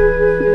Música